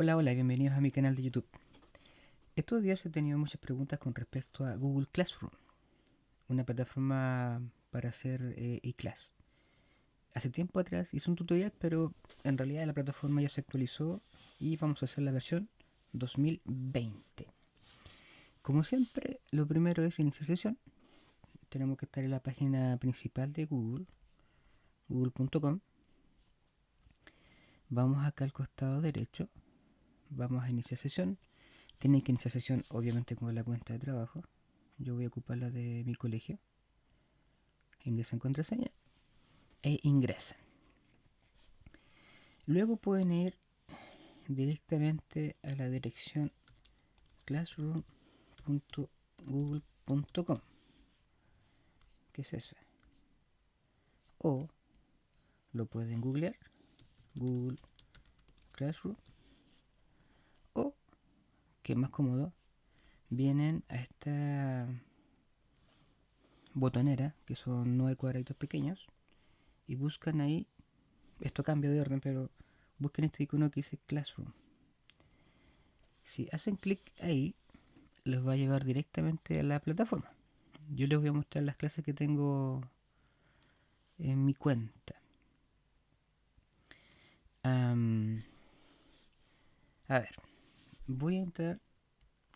Hola, hola, bienvenidos a mi canal de YouTube. Estos días he tenido muchas preguntas con respecto a Google Classroom, una plataforma para hacer eh, e-class. Hace tiempo atrás hice un tutorial, pero en realidad la plataforma ya se actualizó y vamos a hacer la versión 2020. Como siempre, lo primero es iniciar sesión. Tenemos que estar en la página principal de Google, google.com. Vamos acá al costado derecho vamos a iniciar sesión. Tienen que iniciar sesión obviamente con la cuenta de trabajo. Yo voy a ocupar la de mi colegio. Ingresan contraseña e ingresan. Luego pueden ir directamente a la dirección classroom.google.com que es esa o lo pueden googlear Google Classroom que es más cómodo, vienen a esta botonera, que son nueve cuadraditos pequeños, y buscan ahí, esto cambia de orden, pero busquen este icono que dice Classroom. Si hacen clic ahí, los va a llevar directamente a la plataforma. Yo les voy a mostrar las clases que tengo en mi cuenta. a ver, voy a entrar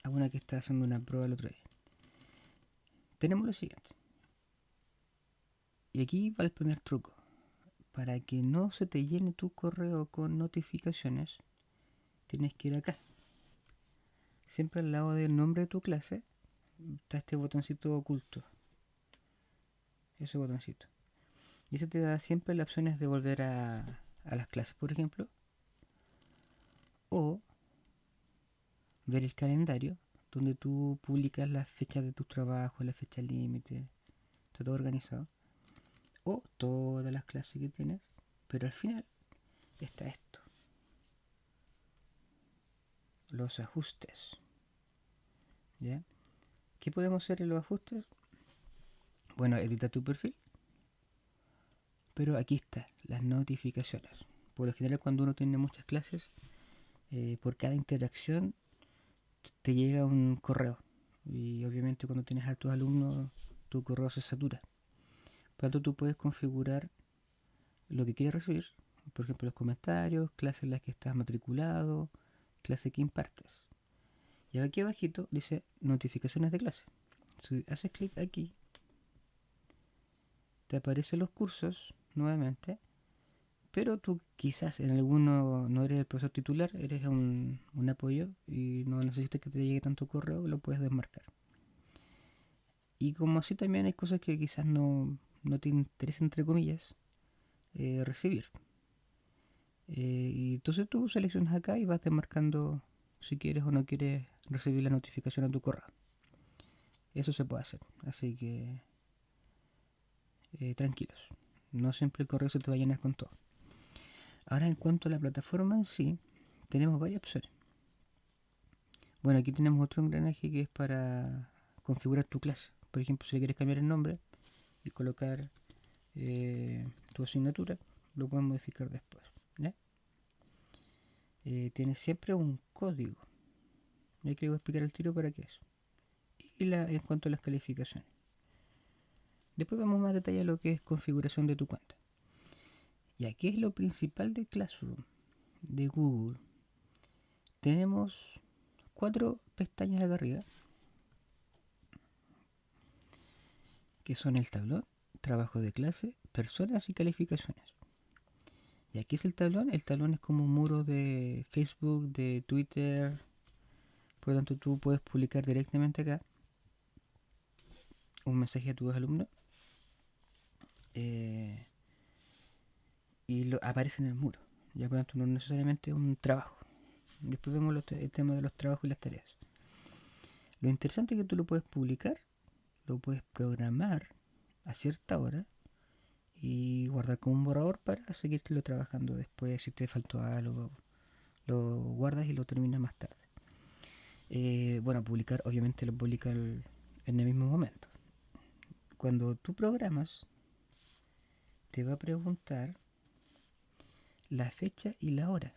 a una que está haciendo una prueba el otro día. Tenemos lo siguiente. Y aquí va el primer truco. Para que no se te llene tu correo con notificaciones, tienes que ir acá. Siempre al lado del nombre de tu clase está este botoncito oculto. Ese botoncito. Y ese te da siempre las opciones de volver a, a las clases, por ejemplo. O ver el calendario donde tú publicas las fechas de tus trabajos, la fecha límite, está todo organizado. O todas las clases que tienes, pero al final está esto. Los ajustes. ¿Ya? ¿Qué podemos hacer en los ajustes? Bueno, edita tu perfil. Pero aquí está, las notificaciones. Por lo general cuando uno tiene muchas clases, eh, por cada interacción te llega un correo. Y obviamente cuando tienes a tus alumnos, tu correo se satura. Por lo tanto, tú puedes configurar lo que quieres recibir. Por ejemplo, los comentarios, clases en las que estás matriculado, clase que impartes. Y aquí abajito dice notificaciones de clase. Si haces clic aquí, te aparecen los cursos nuevamente pero tú quizás en alguno no eres el profesor titular, eres un, apoyo y no necesitas que te llegue tanto correo, lo puedes desmarcar. Y como así también hay cosas que quizás no, te interesa, entre comillas, eh, recibir. Eh, y entonces tú seleccionas acá y vas desmarcando si quieres o no quieres recibir la notificación a tu correo. Eso se puede hacer, así que eh, tranquilos. No siempre el correo se te va a llenar con todo. Ahora en cuanto a la plataforma en sí, tenemos varias opciones. Bueno, aquí tenemos otro engranaje que es para configurar tu clase. Por ejemplo, si quieres cambiar el nombre y colocar eh, tu asignatura, lo puedes modificar después. Eh, tiene siempre un código. Y aquí voy a explicar el tiro para qué es. Y la, en cuanto a las calificaciones. Después vamos más a detalle a lo que es configuración de tu cuenta. Y aquí es lo principal de Classroom de Google. Tenemos cuatro pestañas acá arriba que son el tablón, trabajo de clase, personas y calificaciones. Y aquí es el tablón, el tablón es como un muro de Facebook, de Twitter, por lo tanto tú puedes publicar directamente acá un mensaje a tus alumnos. Eh, aparece en el muro. Ya por tanto no necesariamente un trabajo. Después vemos el tema de los trabajos y las tareas. Lo interesante es que tú lo puedes publicar, lo puedes programar a cierta hora y guardar como un borrador para seguirlo trabajando después si te faltó algo. Lo guardas y lo terminas más tarde. Eh, bueno, publicar obviamente lo publica en el mismo momento. Cuando tú programas, te va a preguntar la fecha y la hora.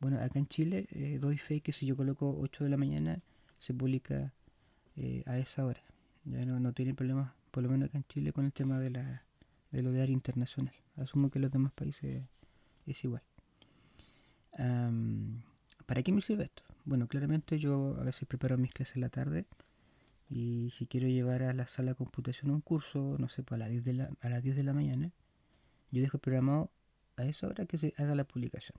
Bueno, acá en Chile eh, doy fe que si yo coloco 8 de la mañana se publica eh, a esa hora. Ya no, no tiene problemas, por lo menos acá en Chile, con el tema de la, del horario internacional. Asumo que en los demás países es igual. ¿Para qué me sirve esto? Bueno, claramente yo a veces preparo mis clases en la tarde y si quiero llevar a la sala de computación un curso, no sé, pues a las 10 de la, a las 10 de la mañana, yo dejo programado a esa hora que se haga la publicación.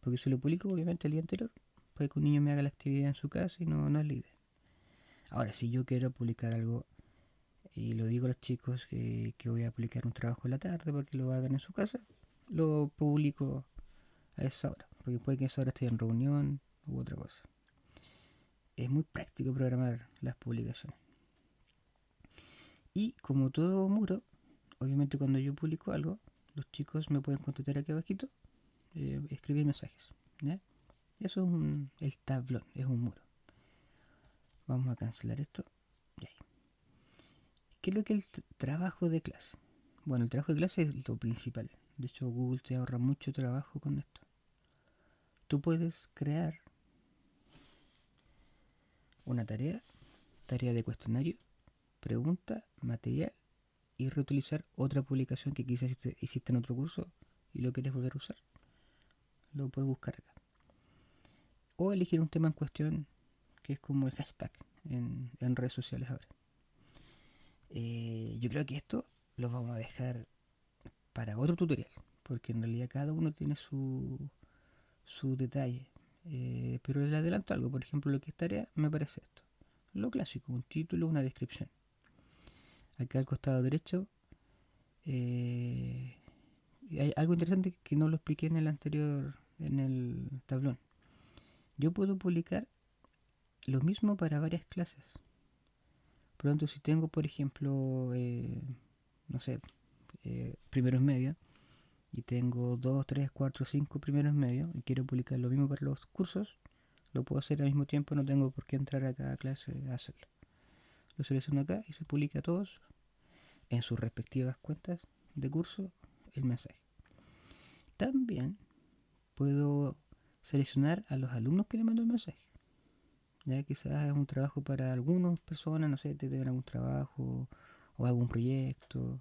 Porque si lo publico obviamente el día anterior, puede que un niño me haga la actividad en su casa y no, no es la. Ahora, si yo quiero publicar algo y lo digo a los chicos que, que voy a publicar un trabajo en la tarde para que lo hagan en su casa, lo publico a esa hora, porque puede que esa hora esté en reunión u otra cosa. Es muy práctico programar las publicaciones. Y como todo muro, obviamente cuando yo publico algo, los chicos me pueden contestar aquí abajito, eh, escribir mensajes. Eso es un, el tablón, es un muro. Vamos a cancelar esto. ¿Qué es lo que es el trabajo de clase? Bueno, el trabajo de clase es lo principal. De hecho, Google te ahorra mucho trabajo con esto. Tú puedes crear una tarea, tarea de cuestionario, pregunta, material y reutilizar otra publicación que quizás hiciste en otro curso y lo quieres volver a usar. Lo puedes buscar acá. O elegir un tema en cuestión que es como el hashtag en, redes sociales ahora. Eh, yo creo que esto lo vamos a dejar para otro tutorial, porque en realidad cada uno tiene su, su detalle. Eh, pero les adelanto algo, por ejemplo, lo que es tarea me parece esto. Lo clásico, un título, una descripción. Acá al costado derecho eh, hay algo interesante que no lo expliqué en el anterior, en el tablón. Yo puedo publicar lo mismo para varias clases. Tanto, si tengo, por ejemplo, eh, no sé, eh, primeros medios, y tengo 2, 3, 4, 5 primeros medios, y quiero publicar lo mismo para los cursos, lo puedo hacer al mismo tiempo, no tengo por qué entrar a cada clase a hacerlo. Selecciono acá y se publica a todos en sus respectivas cuentas de curso el mensaje. También puedo seleccionar a los alumnos que le mando el mensaje. Ya quizás es un trabajo para algunas personas, no sé, te deben algún trabajo o algún proyecto.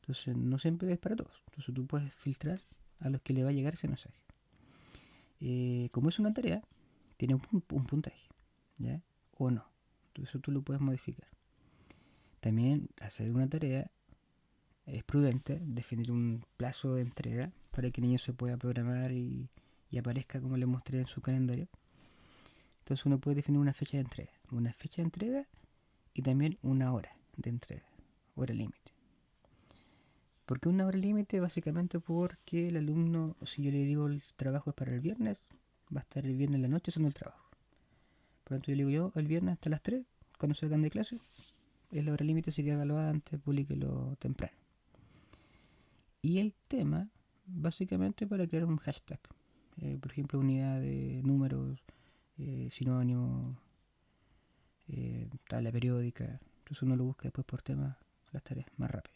Entonces no siempre es para todos. Entonces tú puedes filtrar a los que le va a llegar ese mensaje. Eh, como es una tarea, tiene un, puntaje, ¿ya? O no. Eso tú lo puedes modificar. También hacer una tarea es prudente definir un plazo de entrega para que el niño se pueda programar y, aparezca como le mostré en su calendario. Entonces uno puede definir una fecha de entrega, una fecha de entrega y también una hora de entrega, hora límite. ¿Por qué una hora límite? Básicamente porque el alumno, si yo le digo el trabajo es para el viernes, va a estar el viernes en la noche haciendo el trabajo. Por yo le digo yo el viernes hasta las 3, cuando salgan de clase, es la hora límite, así que hágalo antes, publíquelo temprano. Y el tema, básicamente para crear un hashtag. Eh, por ejemplo, unidad de números, eh, sinónimos, eh, tabla periódica. Entonces uno lo busca después por tema, las tareas más rápido.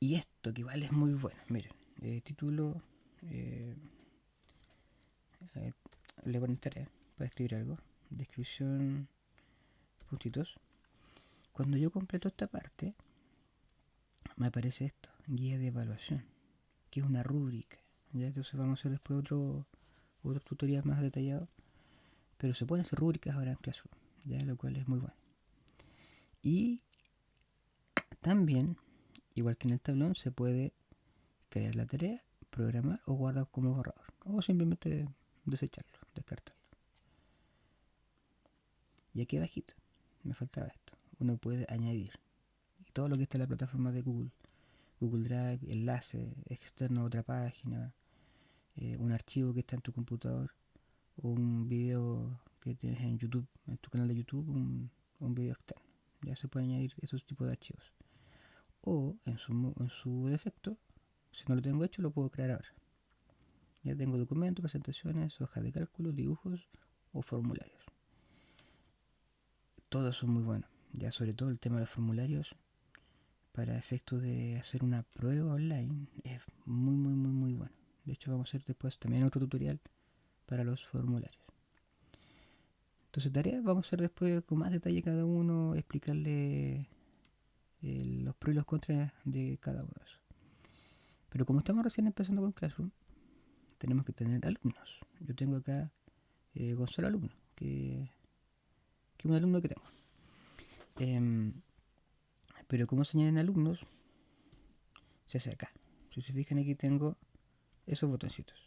Y esto que igual es muy bueno. Miren, eh, título, le ponen tarea para escribir algo. Descripción, puntitos. Cuando yo completo esta parte, me aparece esto, guía de evaluación, que es una rúbrica. ¿ya? Entonces vamos a hacer después otro, otro tutorial más detallado. Pero se pueden hacer rúbricas ahora en Classroom, ¿ya? lo cual es muy bueno. Y también, igual que en el tablón, se puede crear la tarea, programar o guardar como borrador. O simplemente desecharlo, descartarlo. Y aquí abajito, me faltaba esto. Uno puede añadir todo lo que está en la plataforma de Google. Google Drive, enlace externo a otra página, eh, un archivo que está en tu computador, un video que tienes en YouTube, en tu canal de YouTube, un, un video externo. Ya se puede añadir esos tipos de archivos. O en su, en su defecto, si no lo tengo hecho, lo puedo crear ahora. Ya tengo documentos, presentaciones, hojas de cálculo, dibujos o formularios. Todos son muy buenos. Ya sobre todo el tema de los formularios para efectos de hacer una prueba online es muy muy muy muy bueno De hecho, vamos a hacer después también otro tutorial para los formularios. Entonces, tareas vamos a hacer después con más detalle cada uno, explicarle eh, los pros y los contras de cada uno de esos. Pero como estamos recién empezando con Classroom, tenemos que tener alumnos. Yo tengo acá eh, Gonzalo alumno, que, es un alumno que tengo. Em, pero como se añaden alumnos, se hace acá. Si se fijan aquí tengo esos botoncitos.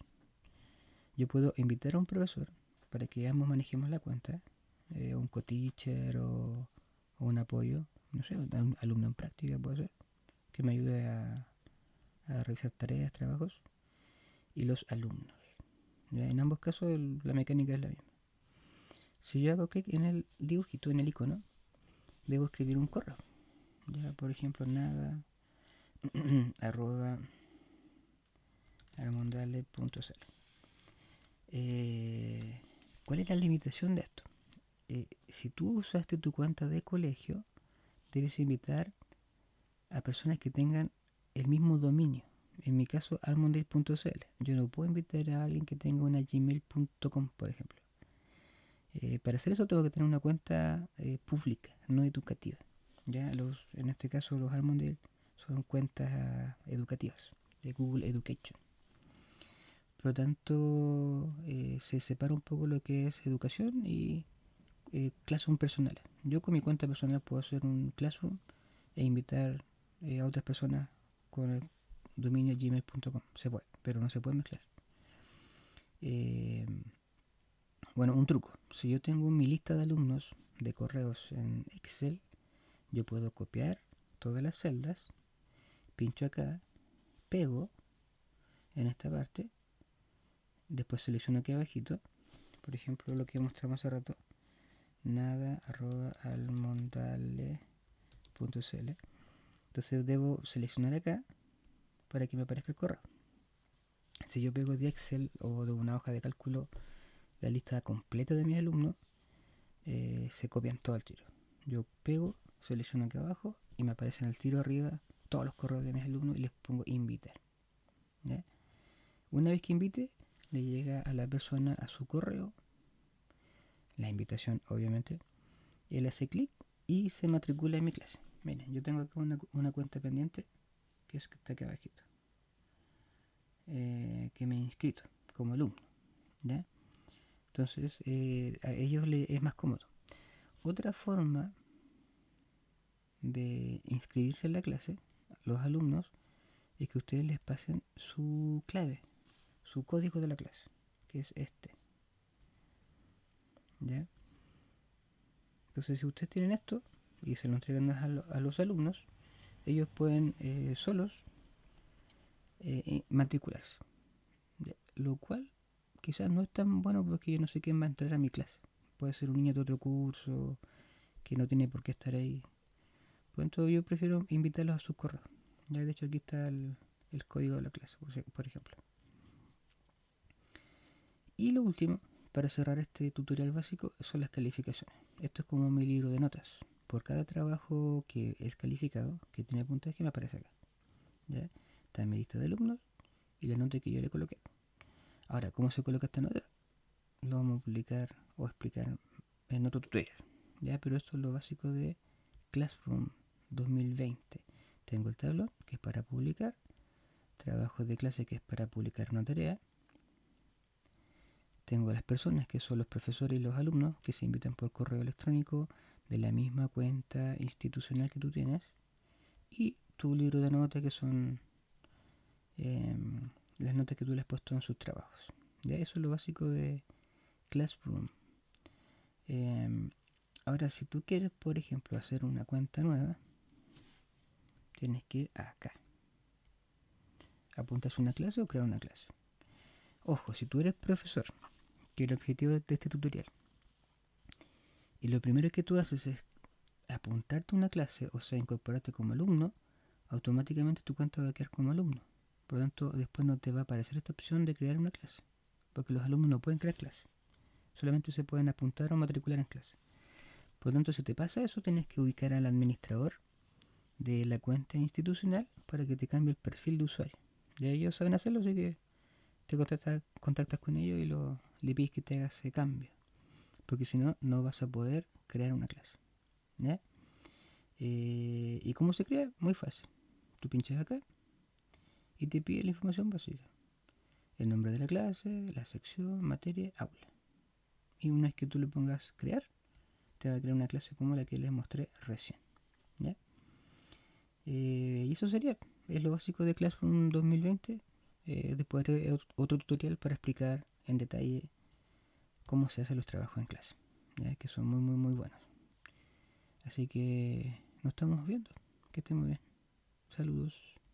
Yo puedo invitar a un profesor para que ambos manejemos la cuenta, eh, un co-teacher o, un apoyo, no sé, un alumno en práctica puede ser, que me ayude a, a realizar tareas, trabajos, y los alumnos. En ambos casos la mecánica es la misma. Si yo hago clic en el dibujito, en el icono, debo escribir un correo. Ya, por ejemplo, nada, arroba armondale.cl. Eh, ¿Cuál es la limitación de esto? Eh, si tú usaste tu cuenta de colegio, debes invitar a personas que tengan el mismo dominio. En mi caso, almondale.cl. Yo no puedo invitar a alguien que tenga una gmail.com, por ejemplo. Eh, para hacer eso tengo que tener una cuenta pública, no educativa. Ya los, en este caso los Almondale son cuentas educativas de Google Education. Por lo tanto, eh, se separa un poco lo que es educación y eh, classroom personal. Yo con mi cuenta personal puedo hacer un classroom e invitar eh, a otras personas con el dominio gmail.com. Se puede, pero no se puede mezclar. Eh, bueno, un truco. Si yo tengo mi lista de alumnos de correos en Excel, yo puedo copiar todas las celdas pincho acá, pego en esta parte, después selecciono aquí abajito, por ejemplo lo que mostramos hace rato, nada arroba almondale.cl entonces debo seleccionar acá para que me aparezca el correo si yo pego de Excel o de una hoja de cálculo la lista completa de mis alumnos eh, se copian todo el tiro yo pego, selecciono aquí abajo y me aparece en el tiro arriba todos los correos de mis alumnos y les pongo invitar. Una vez que invite, le llega a la persona a su correo la invitación, obviamente. Él hace clic y se matricula en mi clase. Miren, yo tengo acá una, cuenta pendiente que es que está aquí abajito. Eh, que me he inscrito como alumno. Entonces, eh, a ellos les es más cómodo. Otra forma de inscribirse en la clase los alumnos es que ustedes les pasen su clave, su código de la clase, que es este. ¿Ya? Entonces, si ustedes tienen esto y se lo entregan a, los alumnos, ellos pueden eh, solos eh, eh, matricularse. Lo cual quizás no es tan bueno porque yo no sé quién va a entrar a mi clase. Puede ser un niño de otro curso que no tiene por qué estar ahí. Por lo tanto, yo prefiero invitarlos a su correo. Ya de hecho aquí está el, código de la clase, por ejemplo. Y lo último, para cerrar este tutorial básico, son las calificaciones. Esto es como mi libro de notas. Por cada trabajo que es calificado, que tiene puntaje, me aparece acá. ¿ya? Está en lista de alumnos y la nota que yo le coloqué. Ahora, ¿cómo se coloca esta nota? Lo vamos a publicar o explicar en otro tutorial. ¿ya? Pero esto es lo básico de Classroom 2020. Tengo el tablón, que es para publicar. Trabajo de clase, que es para publicar una tarea. Tengo las personas, que son los profesores y los alumnos, que se invitan por correo electrónico de la misma cuenta institucional que tú tienes. Y tu libro de notas, que son em, las notas que tú le has puesto en sus trabajos. Eso es lo básico de Classroom. Em, ahora, si tú quieres, por ejemplo, hacer una cuenta nueva, tienes que ir acá. Apuntas una clase o crear una clase. Ojo, si tú eres profesor, que el objetivo de este tutorial, y lo primero que tú haces es apuntarte una clase, o sea, incorporarte como alumno, automáticamente tu cuenta va a quedar como alumno. Por lo tanto, después no te va a aparecer esta opción de crear una clase, porque los alumnos no pueden crear clase. Solamente se pueden apuntar o matricular en clase. Por lo tanto, si te pasa eso, tienes que ubicar al administrador de la cuenta institucional para que te cambie el perfil de usuario. Ya ellos saben hacerlo, así que te contactas, contactas con ellos y lo, le pides que te haga ese cambio. Porque si no, no vas a poder crear una clase. ¿ya? Eh, ¿Y cómo se crea? Muy fácil. Tú pinchas acá y te pide la información básica. El nombre de la clase, la sección, materia, aula. Y una vez que tú le pongas crear, te va a crear una clase como la que les mostré recién. ¿ya? Eh, y eso sería, es lo básico de Classroom 2020. Eh, después haré otro tutorial para explicar en detalle cómo se hacen los trabajos en clase, ¿ya? que son muy muy muy buenos. Así que nos estamos viendo. Que estén muy bien. Saludos.